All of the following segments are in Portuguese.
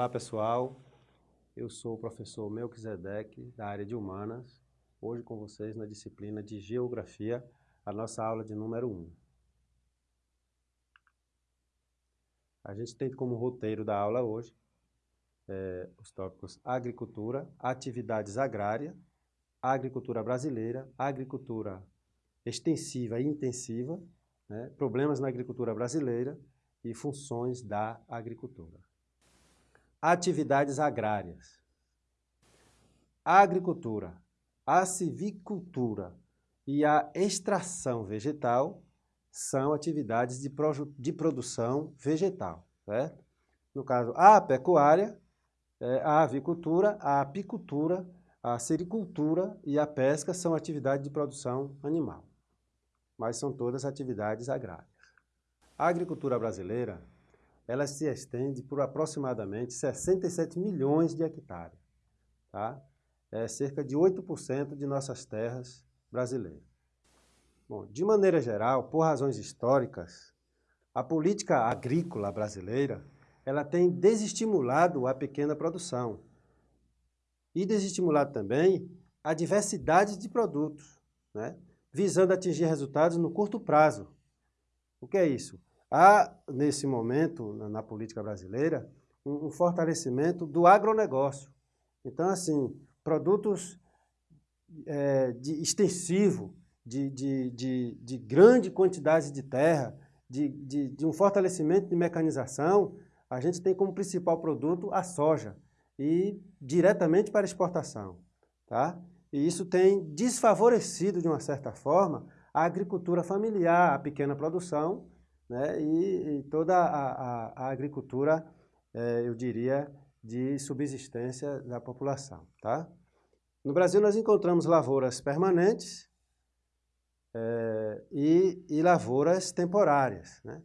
Olá pessoal, eu sou o professor Melquisedeque, da área de Humanas, hoje com vocês na disciplina de Geografia, a nossa aula de número 1. A gente tem como roteiro da aula hoje é, os tópicos agricultura, atividades agrárias, agricultura brasileira, agricultura extensiva e intensiva, né, problemas na agricultura brasileira e funções da agricultura. Atividades agrárias. A agricultura, a civicultura e a extração vegetal são atividades de, de produção vegetal, certo? No caso, a pecuária, é, a avicultura, a apicultura, a sericultura e a pesca são atividades de produção animal, mas são todas atividades agrárias. A agricultura brasileira ela se estende por aproximadamente 67 milhões de hectares. Tá? É cerca de 8% de nossas terras brasileiras. Bom, de maneira geral, por razões históricas, a política agrícola brasileira ela tem desestimulado a pequena produção e desestimulado também a diversidade de produtos, né? visando atingir resultados no curto prazo. O que é isso? Há, nesse momento, na, na política brasileira, um, um, fortalecimento do agronegócio. Então, assim, produtos é, de extensivo, de, de, de, de, grande quantidade de terra, de, de, de um fortalecimento de mecanização, a gente tem como principal produto a soja e diretamente para exportação. Tá? E isso tem desfavorecido, de uma certa forma, a agricultura familiar, a pequena produção, né, e, e toda a, a, a agricultura, é, eu diria, de subsistência da população. Tá? No Brasil nós encontramos lavouras permanentes é, e, e, lavouras temporárias. Né?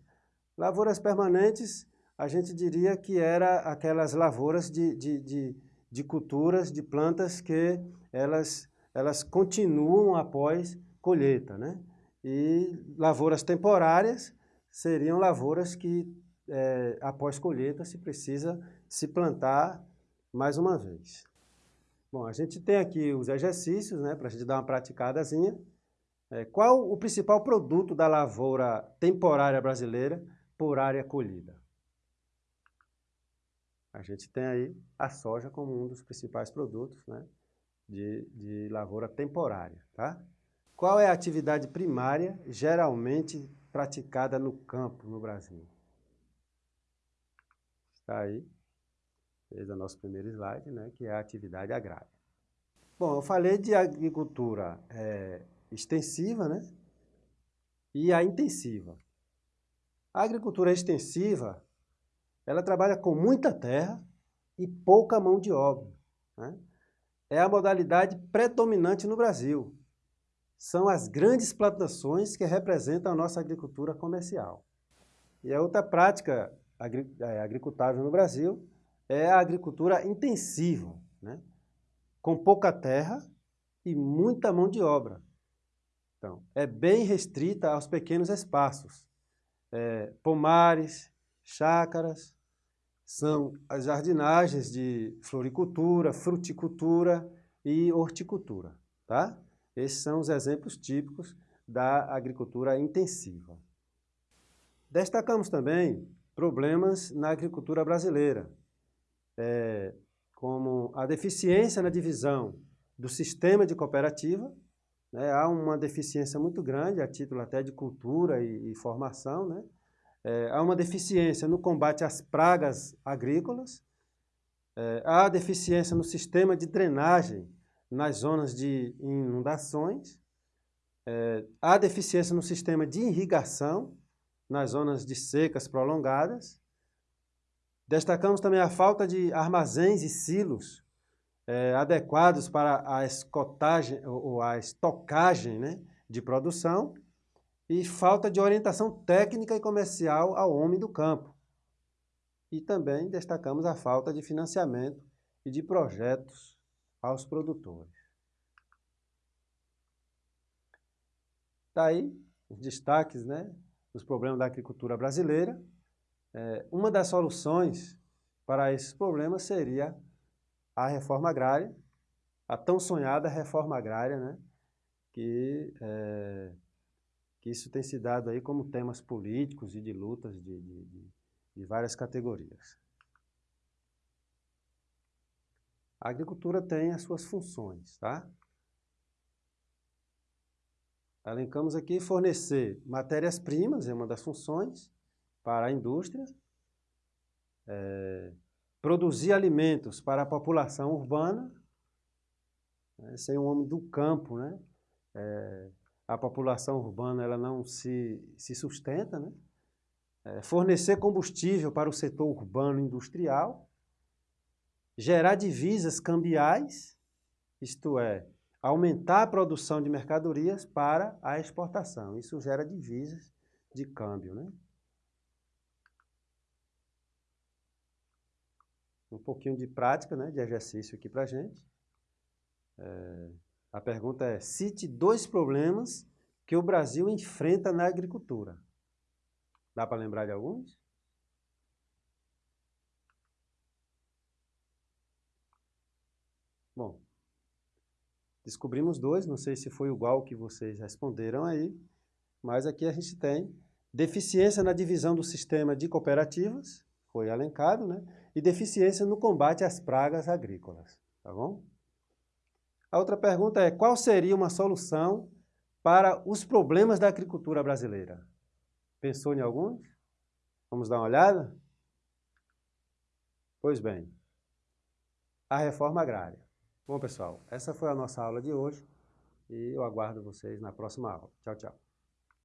Lavouras permanentes, a gente diria que era aquelas lavouras de, de, de, de culturas, de plantas que elas, elas continuam após colheita. Né? E lavouras temporárias seriam lavouras que, é, após colheita, se precisa se plantar mais uma vez. Bom, a gente tem aqui os exercícios, né, para a gente dar uma praticadazinha. É, qual o principal produto da lavoura temporária brasileira por área colhida? A gente tem aí a soja como um dos principais produtos né, de, de lavoura temporária. Tá? Qual é a atividade primária geralmente praticada no campo no Brasil. Está aí, fez o nosso primeiro slide, né, que é a atividade agrária. Bom, eu falei de agricultura é, extensiva né, e a intensiva. A agricultura extensiva, ela trabalha com muita terra e pouca mão de obra. Né? É a modalidade predominante no Brasil são as grandes plantações que representam a nossa agricultura comercial. E a outra prática é, agricultável no Brasil é a agricultura intensiva, né? com pouca terra e muita mão de obra. Então, é bem restrita aos pequenos espaços. É, pomares, chácaras, são as jardinagens de floricultura, fruticultura e horticultura. Tá? Esses são os exemplos típicos da agricultura intensiva. Destacamos também problemas na agricultura brasileira, é, como a deficiência na divisão do sistema de cooperativa, né, há uma deficiência muito grande, a título até de cultura e, e formação, né, é, há uma deficiência no combate às pragas agrícolas, é, há deficiência no sistema de drenagem nas zonas de inundações, é, há deficiência no sistema de irrigação, nas zonas de secas prolongadas. Destacamos também a falta de armazéns e silos é, adequados para a escotagem ou a estocagem né, de produção e falta de orientação técnica e comercial ao homem do campo. E também destacamos a falta de financiamento e de projetos aos produtores. Daí, tá os destaques né, dos problemas da agricultura brasileira. É, uma das soluções para esses problemas seria a reforma agrária, a tão sonhada reforma agrária, né? que, é, que isso tem se dado aí como temas políticos e de lutas de, de, de várias categorias. A agricultura tem as suas funções, tá? Elencamos aqui fornecer matérias-primas, é uma das funções, para a indústria, é, produzir alimentos para a população urbana, né, ser um homem do campo, né? É, a população urbana ela não se, se sustenta, né? É, fornecer combustível para o setor urbano industrial, gerar divisas cambiais, isto é, aumentar a produção de mercadorias para a exportação. Isso gera divisas de câmbio. Né? Um pouquinho de prática, né, de exercício aqui para a gente. É, a pergunta é, cite dois problemas que o Brasil enfrenta na agricultura. Dá para lembrar de alguns? Bom, Descobrimos dois, não sei se foi igual que vocês responderam aí, mas aqui a gente tem deficiência na divisão do sistema de cooperativas, foi alencado, né? E deficiência no combate às pragas agrícolas, tá bom? A outra pergunta é, qual seria uma solução para os problemas da agricultura brasileira? Pensou em alguns? Vamos dar uma olhada? Pois bem, a reforma agrária. Bom, pessoal, essa foi a nossa aula de hoje e eu aguardo vocês na próxima aula. Tchau, tchau.